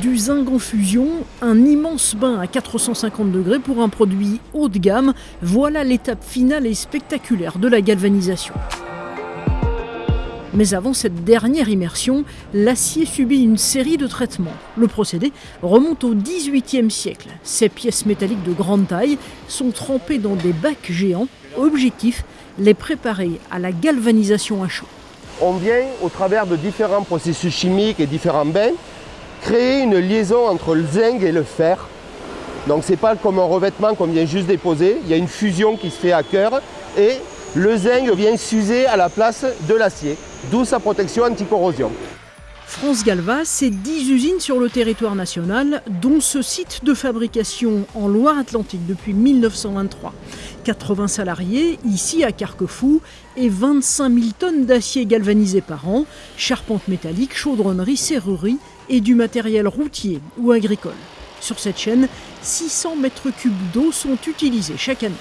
du zinc en fusion, un immense bain à 450 degrés pour un produit haut de gamme, voilà l'étape finale et spectaculaire de la galvanisation. Mais avant cette dernière immersion, l'acier subit une série de traitements. Le procédé remonte au XVIIIe siècle. Ces pièces métalliques de grande taille sont trempées dans des bacs géants. Objectif, les préparer à la galvanisation à chaud. On vient, au travers de différents processus chimiques et différents bains, créer une liaison entre le zinc et le fer. Donc c'est pas comme un revêtement qu'on vient juste déposer, il y a une fusion qui se fait à cœur et le zinc vient s'user à la place de l'acier, d'où sa protection anti-corrosion. France Galva, c'est 10 usines sur le territoire national, dont ce site de fabrication en Loire-Atlantique depuis 1923. 80 salariés, ici à Carquefou, et 25 000 tonnes d'acier galvanisé par an, charpente métallique, chaudronnerie, serrurerie et du matériel routier ou agricole. Sur cette chaîne, 600 mètres cubes d'eau sont utilisés chaque année.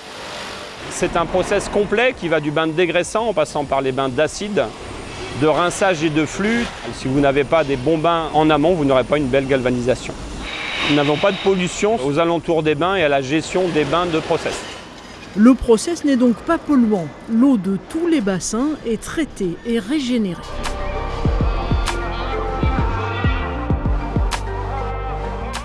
C'est un process complet qui va du bain de dégraissant en passant par les bains d'acide, de rinçage et de flux. Si vous n'avez pas des bons bains en amont, vous n'aurez pas une belle galvanisation. Nous n'avons pas de pollution aux alentours des bains et à la gestion des bains de process. Le process n'est donc pas polluant. L'eau de tous les bassins est traitée et régénérée.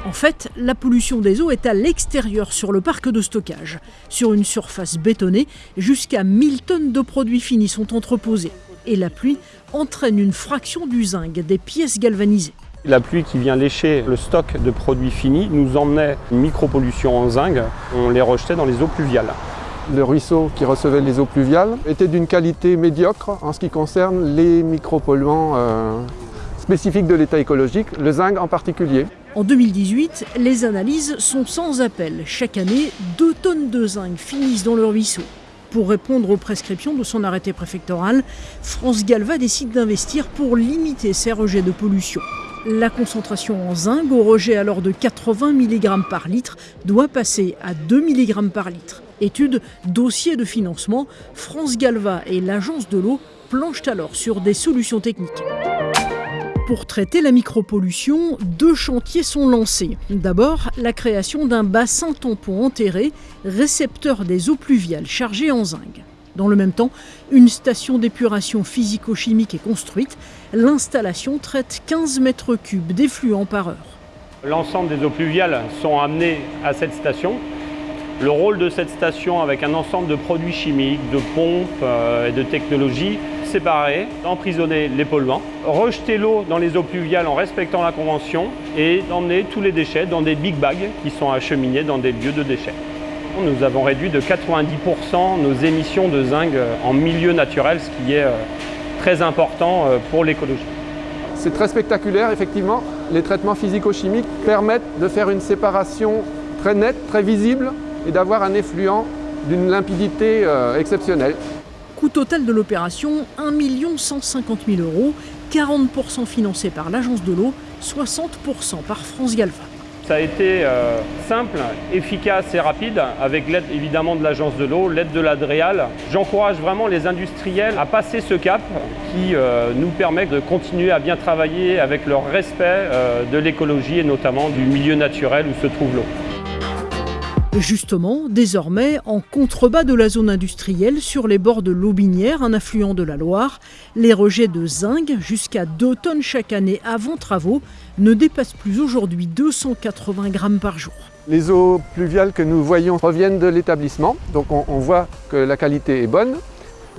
En fait, la pollution des eaux est à l'extérieur sur le parc de stockage. Sur une surface bétonnée, jusqu'à 1000 tonnes de produits finis sont entreposés. Et la pluie entraîne une fraction du zinc des pièces galvanisées. La pluie qui vient lécher le stock de produits finis nous emmenait une micropollution en zinc. On les rejetait dans les eaux pluviales. Le ruisseau qui recevait les eaux pluviales était d'une qualité médiocre en ce qui concerne les micropolluants euh, spécifiques de l'état écologique, le zinc en particulier. En 2018, les analyses sont sans appel. Chaque année, 2 tonnes de zinc finissent dans le ruisseau. Pour répondre aux prescriptions de son arrêté préfectoral, France Galva décide d'investir pour limiter ces rejets de pollution. La concentration en zinc, au rejet alors de 80 mg par litre, doit passer à 2 mg par litre. Étude, dossier de financement, France Galva et l'Agence de l'eau planchent alors sur des solutions techniques. Pour traiter la micropollution, deux chantiers sont lancés. D'abord, la création d'un bassin tampon enterré, récepteur des eaux pluviales chargées en zinc. Dans le même temps, une station d'épuration physico-chimique est construite. L'installation traite 15 mètres cubes d'effluents par heure. L'ensemble des eaux pluviales sont amenées à cette station. Le rôle de cette station avec un ensemble de produits chimiques, de pompes euh, et de technologies séparer, emprisonner les polluants, rejeter l'eau dans les eaux pluviales en respectant la convention et emmener tous les déchets dans des big bags qui sont acheminés dans des lieux de déchets. Nous avons réduit de 90% nos émissions de zinc en milieu naturel, ce qui est euh, très important euh, pour l'écologie. C'est très spectaculaire, effectivement. Les traitements physico-chimiques permettent de faire une séparation très nette, très visible et d'avoir un effluent d'une limpidité euh, exceptionnelle. Coût total de l'opération 1 150 000 euros, 40% financé par l'Agence de l'eau, 60% par France Galva. Ça a été euh, simple, efficace et rapide, avec l'aide évidemment de l'Agence de l'eau, l'aide de l'Adréal. J'encourage vraiment les industriels à passer ce cap qui euh, nous permet de continuer à bien travailler avec leur respect euh, de l'écologie et notamment du milieu naturel où se trouve l'eau. Justement, désormais, en contrebas de la zone industrielle, sur les bords de l'Aubinière, un affluent de la Loire, les rejets de zinc, jusqu'à 2 tonnes chaque année avant travaux, ne dépassent plus aujourd'hui 280 grammes par jour. Les eaux pluviales que nous voyons reviennent de l'établissement, donc on, voit que la qualité est bonne.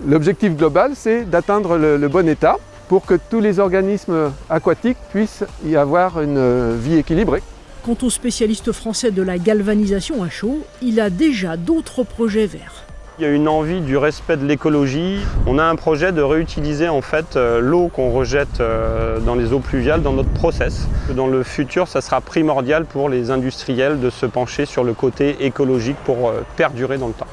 L'objectif global, c'est d'atteindre le, le bon état pour que tous les organismes aquatiques puissent y avoir une vie équilibrée. Quant au spécialiste français de la galvanisation à chaud, il a déjà d'autres projets verts. Il y a une envie du respect de l'écologie. On a un projet de réutiliser en fait euh, l'eau qu'on rejette euh, dans les eaux pluviales dans notre process. Dans le futur, ça sera primordial pour les industriels de se pencher sur le côté écologique pour euh, perdurer dans le temps.